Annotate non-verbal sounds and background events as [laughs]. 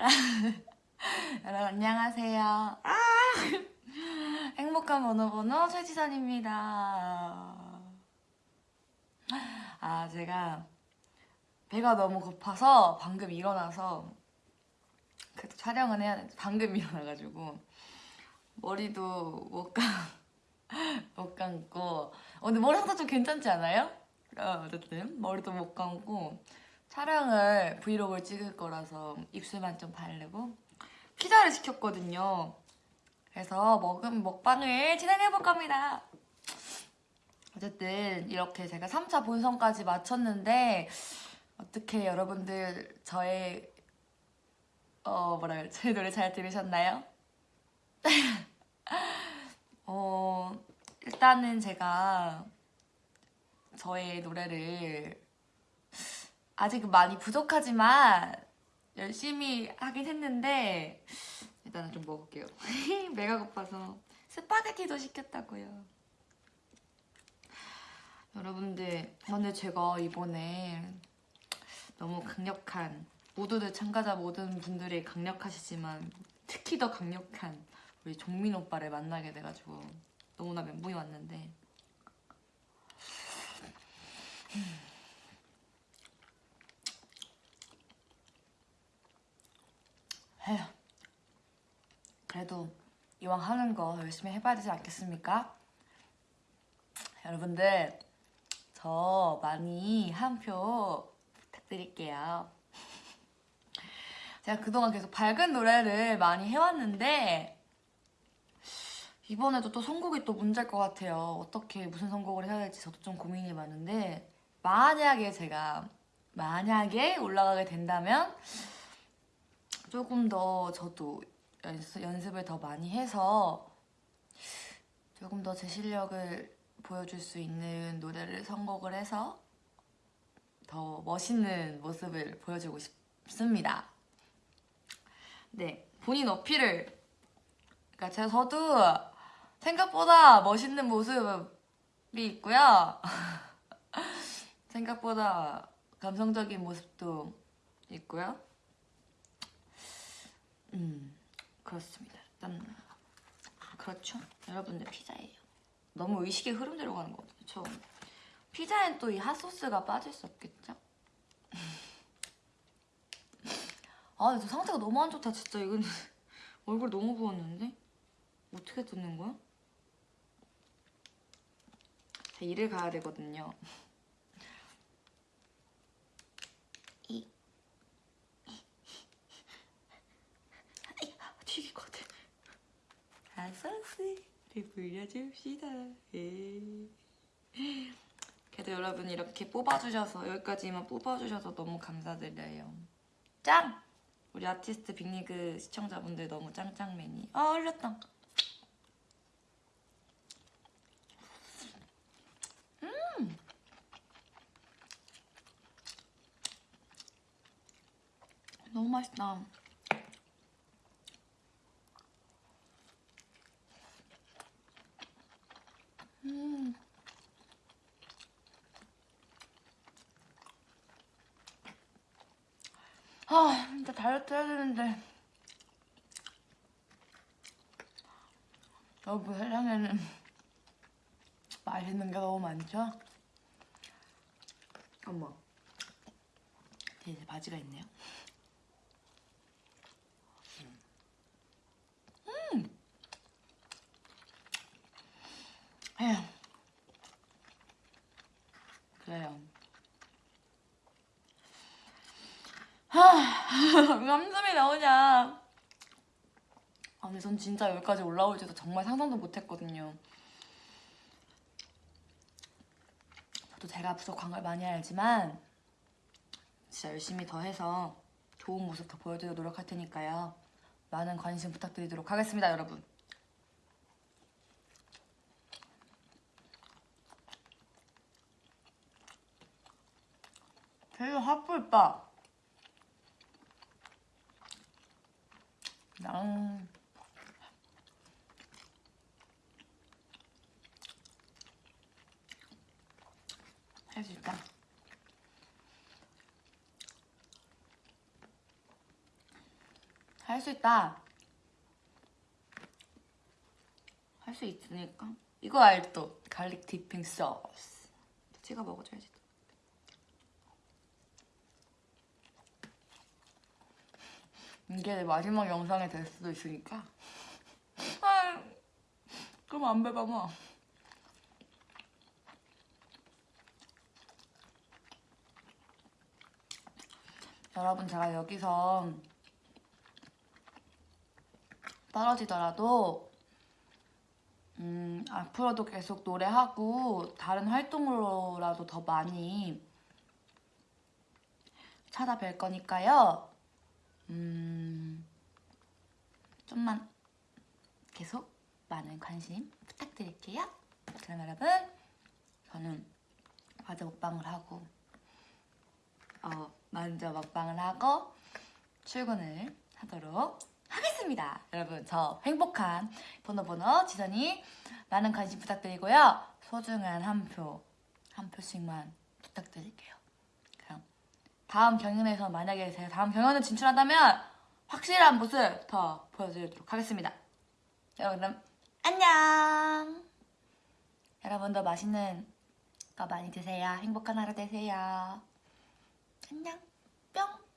[laughs] 여러분 안녕하세요. 아! [laughs] 행복한 번호번호 최지선입니다. 아 제가 배가 너무 고파서 방금 일어나서 그래도 촬영은 해야 돼. 방금 [laughs] 일어나가지고 머리도 못, 감, 못 감고 어, 근데 머리 상태 좀 괜찮지 않아요? 어, 어쨌든 머리도 못 감고 촬영을 브이로그를 찍을 거라서 입술만 좀 바르고 피자를 시켰거든요. 그래서 먹은 먹방을 진행해 볼 겁니다. 어쨌든 이렇게 제가 3차 본선까지 마쳤는데 어떻게 여러분들 저의 어 뭐라 그래 제 [laughs] 노래 잘 들으셨나요? [laughs] 어 일단은 제가 저의 노래를 아직 많이 부족하지만 열심히 하긴 했는데 일단은 좀 먹을게요. [laughs] 배가 고파서 스파게티도 시켰다고요. 여러분들 근데 제가 이번에 너무 강력한 모두들 참가자 모든 분들이 강력하시지만 특히 더 강력한 우리 종민 오빠를 만나게 돼가지고 너무나 멘붕이 왔는데 에휴 그래도 이왕 하는 거 열심히 해봐야 되지 않겠습니까? 여러분들 저 많이 한 표 부탁드릴게요 [laughs] 제가 그동안 계속 밝은 노래를 많이 해왔는데 이번에도 또 선곡이 또 문제일 것 같아요 어떻게 무슨 선곡을 해야 될지 저도 좀 고민이 많은데 만약에 제가 만약에 올라가게 된다면 조금 더 저도 연습, 연습을 더 많이 해서 조금 더 제 실력을 보여줄 수 있는 노래를 선곡을 해서 더 멋있는 모습을 보여주고 싶습니다. 네, 본인 어필을 그러니까 제가 저도 생각보다 멋있는 모습이 있고요. [laughs] 생각보다 감성적인 모습도 있고요. 음, 그렇습니다. 일단 그렇죠. 여러분들 피자예요. 너무 의식의 흐름대로 가는 것 같아요. 저 피자엔 또 이 핫소스가 빠질 수 없겠죠? [laughs] 아, 저 상태가 너무 안 좋다, 진짜. 이건 [laughs] 얼굴 너무 부었는데? 어떻게 뜯는 거야? 자, 일을 가야 되거든요. 이. 튀길 것 같아. 핫소스를 불려줍시다. 예. 그래도 여러분 이렇게 뽑아주셔서 여기까지만 뽑아주셔서 너무 감사드려요. 짱! 우리 아티스트 빅리그 시청자분들 너무 짱짱맨이. 아 흘렸다. 음. 너무 맛있다. 아, 진짜 다이어트 해야 되는데. 여러분 세상에는 맛있는 게 너무 많죠? 어머. 뒤에 이제 바지가 있네요. 음! 에휴. 그래요. 왜 나오냐 아 근데 전 진짜 여기까지 올라올지도 정말 상상도 못했거든요. 저도 제가 부족한 걸 많이 알지만 진짜 열심히 더 해서 좋은 모습 더 보여드리도록 노력할 테니까요. 많은 관심 부탁드리도록 하겠습니다 여러분. 되게 핫불빠 양. 있다. 할수 있다. 할 수 있으니까. 이거 알또 갈릭 디핑 소스. 찍어 먹어줘야지. 이게 내 마지막 영상이 될 수도 있으니까. [laughs] 아, 그럼 안 배봐마. 여러분 제가 여기서 떨어지더라도 음, 앞으로도 계속 노래하고 다른 활동으로라도 더 많이 찾아뵐 거니까요. 음, 좀만 계속 많은 관심 부탁드릴게요. 그럼 여러분, 저는 과자 먹방을 하고, 어, 먼저 먹방을 하고 출근을 하도록 하겠습니다. 여러분, 저 행복한 번호번호 지선이 많은 관심 부탁드리고요. 소중한 한 표, 한 표씩만 부탁드릴게요. 그럼 다음 경연에서 만약에 제가 다음 경연을 진출한다면 확실한 모습 더 보여드리도록 하겠습니다. 여러분 안녕. 여러분도 맛있는 거 많이 드세요. 행복한 하루 되세요. 안녕. 뿅.